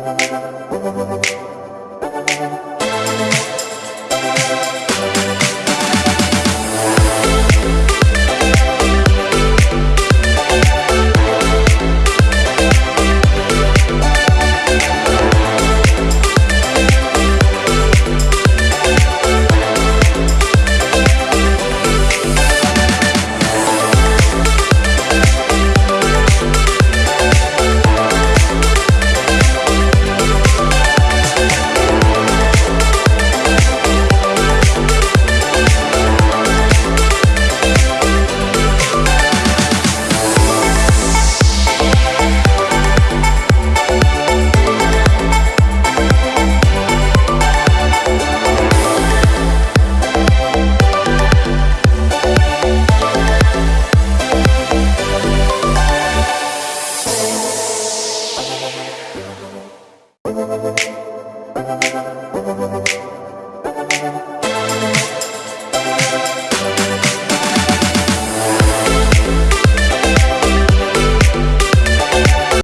ہاں ہاں